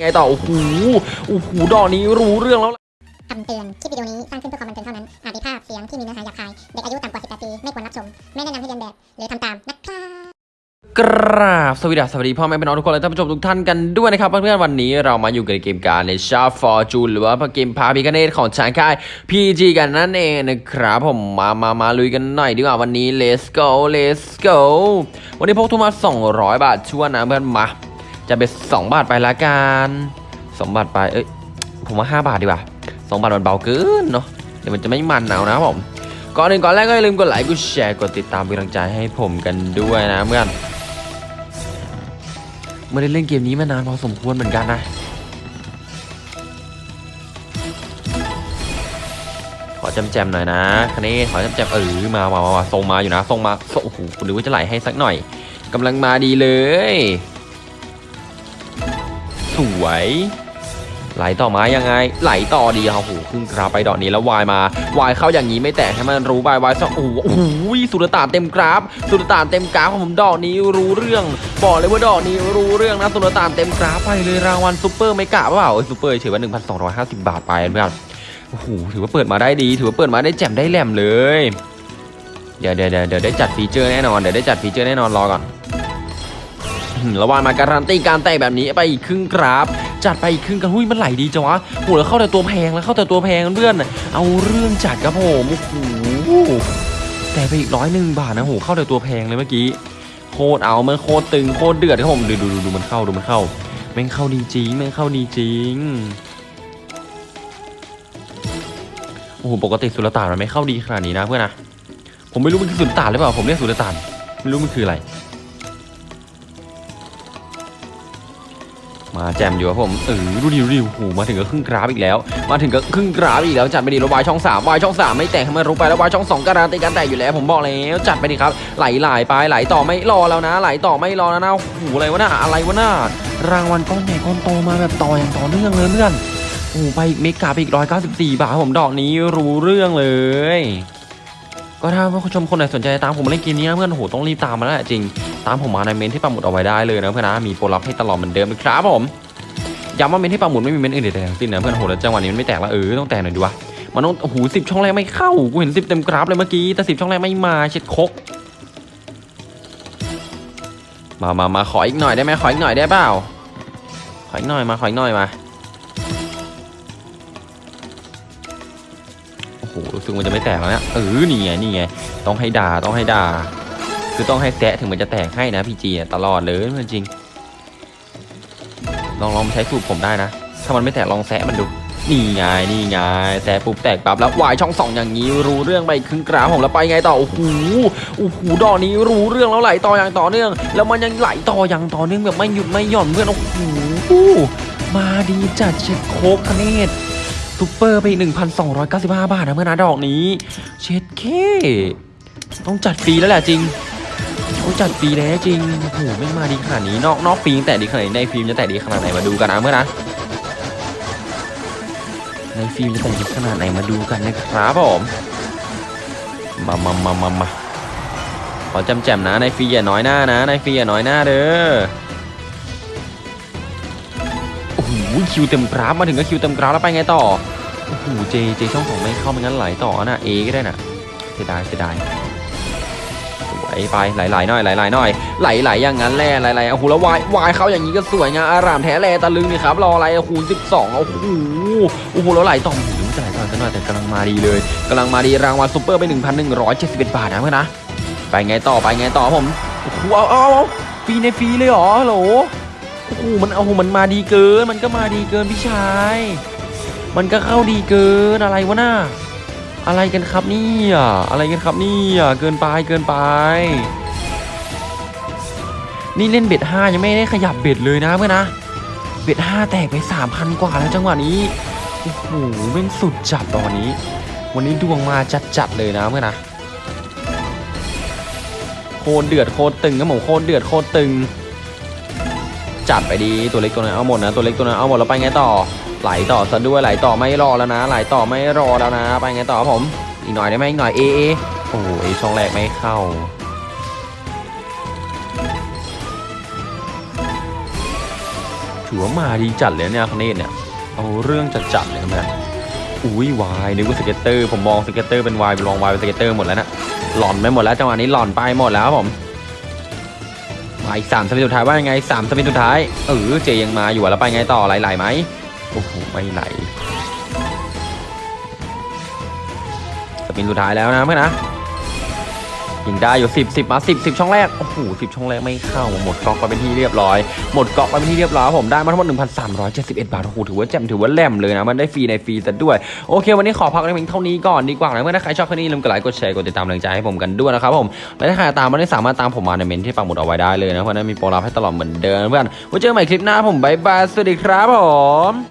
ไงต่อ โอ้โห โอ้โห ดอกนี้รู้เรื่องแล้วล่ะคำเตือน คลิปวิดีโอนี้สร้างขึ้นเพื่อความบันเทิงเท่านั้น อาจมีภาพเสียงที่มีเนื้อหาหยาบคาย เด็กอายุต่ำกว่า 18 ปี ไม่ควรรับชม ไม่แนะนำให้เรียนแบบ หรือทำตาม นะครับกราบสวัสดีสวัสดีพ่อแม่พี่น้องทุกคนและท่านผู้ชมทุกท่านกันด้วยนะครับเพื่อนๆวันนี้เรามาอยู่กับเกมการในชาฟอร์จูนหรือว่าเกมพาพิคเนตของชางค่าย PG กันนั่นเองนะครับผมมามามาลุยกันหน่อยดีกว่าวันนี้ let's go let's go วันนี้พกทุนมา 200 บาทชวนนะเพื่อนมา จะเป็น2บาทไปละกัน2บาทไปเอ้ยผมว่า5บาทดีกว่า2บาทมันเบาเกินเนาะเดี๋ยวมันจะไม่มันเอานะผมก่อนอื่นก่อนแรกก็อย่าลืมกดไลค์กดแชร์กดติดตามเป็นกำลังใจให้ผมกันด้วยนะเพื่อนไม่ได้เล่นเกมนี้มานานพอสมควรเหมือนกันนะขอจำแจมหน่อยนะคันนี้ขอจำแจมเออมามามามาทรงมาอยู่นะทรงมาโอ้โหหรือว่าจะไหลให้สักหน่อยกำลังมาดีเลย สวย ไหลต่อมายังไง ไหลต่อดีครับโอ้โหขึ้นกราฟไปดอกนี้แล้ววายมาวายเข้าอย่างนี้ไม่แตกให้มันรู้ไปวายสองโอ้โหโอ้โหสุดตานเต็มกราฟ สุดตานเต็มกราฟของผมดอกนี้รู้เรื่องบอกเลยว่าดอกนี้รู้เรื่องนะสุดตานเต็มกราฟไปเลยรางวัลซูเปอร์ไม่กะเปล่าซูเปอร์เฉยว่า 1,250 บาทไปเพื่อนโอ้โหถือว่าเปิดมาได้ดี ถือว่าเปิดมาได้แจ่มได้แหลมเลยเดี๋ยวเดี๋ยวเดี๋ยวได้จัดฟีเจอร์แน่นอนเดี๋ยวได้จัดฟีเจอร์แน่นอนรอก่อน ระหว่างมาการันตีการแตกแบบนี้ไปอีกครึ่งกราฟจัดไปอีกครึ่งกันหุ้ยมันไหลดีจังวะโหแล้วเข้าแต่ตัวแพงแล้วเข้าแต่ตัวแพงเพื่อนเอาเรื่องจัดครับผมโอ้โหแต่ไปอีกร้อยหนึ่งบาทนะโหเข้าแต่ตัวแพงเลยเมื่อกี้โคตรเอามันโคตรตึงโคตรเดือดครับผมดูดูดูดูมันเข้าดูมันเข้าแม่งเข้าดีจริงแม่งเข้าดีจริงโอ้โหปกติสุลต่านมันไม่เข้าดีขนาดนี้นะเพื่อนนะผมไม่รู้มันคือสุลต่านหรือเปล่าผมเรียกสุลต่านไม่รู้มันคืออะไร มาแจมอยู่ครับผมเออดูดิดูดิโอ้โหมาถึงก็ครึ่งกราฟอีกแล้ว มาถึงก็ครึ่งกราฟอีกแล้วจัดไปดิแล้ววายช่องสามวายช่องสามไม่แตกให้มันรู้ไปแล้ววายช่องสองการันตีการแตกอยู่แล้วผมบอกแล้วจัดไปดิครับไหลไหลไปไหลต่อไม่รอแล้วนะ ไหลต่อไม่รอแล้วนะโอ้โหอะไรวะน่ะอะไรวะน่ะรางวัลก้อนใหญ่ก้อนโตมาแบบต่ออย่างต่อเนื่องเลยเพื่อนโอ้ไปอีก mega ไปอีกร้อยเก้าสิบสี่บาทผมดอกนี้รู้เรื่องเลย ก็ถ้าผู้ชมคนไหนสนใจตามผมมาเล่นเกมนี้นะเพื่อนโอ้โหต้องรีบตามมาแล้วแหละจริง ตามผมมาในเมนที่ปักหมุดเอาไว้ได้เลยนะเพื่อนนะมีโปรลับให้ตลอดเหมือนเดิมครับผมย้ำว่าเมนที่ปักหมุดไม่มีเมนอื่นใดๆทั้งสิ้นนะเพื่อนโหแล้วจังหวะนี้มันไม่แตกแล้วเออต้องแตกหน่อยดีวะมันต้องโอ้โหสิบช่องแรกไม่เข้ากูเห็นสิบเต็มกราฟเลยเมื่อกี้แต่สิบช่องแรกไม่มาเช็ดคกมามามาขออีกหน่อยได้ไหมขออีกหน่อยได้เปล่าขออีกหน่อยมาขออีกหน่อยมาโอ้โหรู้สึกมันจะไม่แตกแล้วเนี่ยเออนี่ไงนี่ไงต้องให้ด่าต้องให้ด่า คือต้องให้แซะถึงมันจะแตกให้นะพี่จีตลอดเลยจริง ลองลองใช้สูตรผมได้นะ ถ้ามันไม่แตกลองแซะมันดู นี่ไงนี่ไงแซะปุ๊บแตกปั๊บแล้ววายช่องสองอย่างนี้รู้เรื่องไปครึ่งกราฟผมแล้วไปไงต่อโอ้โหโอ้โหดอกนี้รู้เรื่องแล้วไหลต่ออย่างต่อเนื่อง แล้วมันยังไหลต่ออย่างต่อเนื่องแบบไม่หยุดไม่หย่อนเพื่อนโอ้โหมาดีจัดเช็ดโคกคะเนตซูเปอร์ไปอีก1,295 บาทนะเพื่อนนะดอกนี้ เช็ดเค ต้องจัดฟรีแล้วแหละจริง เขาจัดฟรีแล้วจริงโอ้โหไม่มาดีขนาดนี้นอกนอกฟิล์มแต่ดีขนาดนี้ในฟิล์มจะแต่ดีขนาดไหนมาดูกันนะเมื่อนะในฟิล์มจะแต่ดีขนาดไหนมาดูกันนะครับผมมามามามามาขอจำแจมนะในฟรีอย่าน้อยหน้านะในฟรีอย่าน้อยหน้าเด้อโอ้โหคิวเต็มกราฟมาถึงก็คิวเต็มกราฟแล้วไปไงต่อโอ้โหเจเจช่องสองไม่เข้าไม่งั้นไหลต่อนะเอก็ได้นะเสียดายเสียดาย ไหลไปไหลๆหน่อยไหลๆหน่อยไหลๆอย่างนั้นแหละไหลๆโอ้โหแล้ววายวายเขาอย่างนี้ก็สวยงามอารามแท้แลตะลึงนี่ครับรออะไรโอ้โหสิบสองโอ้โหโอ้โหแล้วไหลต่อหูจะไหลต่อกันหน่อยแต่กำลังมาดีเลยกำลังมาดีรางวัลซุปเปอร์ไป 1,171 บาทนะเพื่อนนะไปไงต่อไปไงต่อผมโอ้โหเอาเอาฟรีในฟรีเลยเหรอโหลโอ้โหมันเอาโหมันมาดีเกิน มันก็มาดีเกินพี่ชาย มันก็เข้าดีเกินอะไรวะน่า อะไรกันครับเนี่ยอะไรกันครับเนี่ยเกินไปเกินไป นี่เล่น bet ห้ายังไม่ได้ขยับ bet เลยนะเพื่อนนะ เบ็ดห้าแตกไปสามพันกว่าแล้วจังหวะนี้โอ้โหแม่งสุดจัดตอนนี้ วันนี้ดวงมาจัดจัดๆเลยนะเพื่อนนะโคตรเดือดโคตรตึงครับผมโคตรเดือดโคตรตึง จัดไปดีตัวเล็กตัวนั้นเอาหมดนะตัวเล็กตัวนั้นเอาหมดแล้วไปไงต่อ ไหลต่อซะด้วยไหลต่อไม่รอแล้วนะ ไหลต่อไม่รอแล้วนะ ไปไงต่อครับผม อีกหน่อยได้ไหมอีกหน่อยเอเอโอ้โหไอช่องแรกไม่เข้าถือว่ามาดีจัดเลยเนี่ยคเนตเนี่ยเอาเรื่องจัดจัดเลยนะอุ้ยวายนึกว่าสเก็ตเตอร์ผมมองสเก็ตเตอร์เป็นวายลองวายเป็นสเก็ตเตอร์หมดแล้วนะหลอนไปหมดแล้วจังหวะนี้หลอนไปหมดแล้วครับผมมาอีกสามสปินสุดท้ายว่ายังไงสามสปินสุดท้ายเออเจยังมาอยู่แล้วไปไงต่อไหลๆไหม โอ้โหไม่ไหลสปินสุดท้ายแล้วนะเพื่อนนะยิงได้อยู่ 10 10 มา 10 10 ช่องแรก โอ้โห10 ช่องแรกไม่เข้า หมดกอกไปเป็นที่เรียบร้อย หมดกอกไปเป็นที่เรียบร้อยผมได้มาทั้งหมด 1,371 บาท โอ้โห ถือว่าแจ่มถือว่าแหลมเลยนะ มันได้ฟรีในฟรีแต่ด้วย โอเค วันนี้ขอพักในเพียงเท่านี้ก่อนดีกว่านะเมื่อถ้าใครชอบคลิปนี้ลืมกดไลค์ กดแชร์ กดติดตามกำลังใจให้ผมกันด้วยนะครับผม และถ้าใครตามไม่ได้สามารถตามผมมาในเมนที่ปักหมุดเอาไว้ได้เลยนะ เพราะนั้นมีโปรลับให้ตลอดเหมือนเดิมเพื่อนไว้เจอกันใหม่คลิปหน้าผมบายบาย สวัสดีครับผม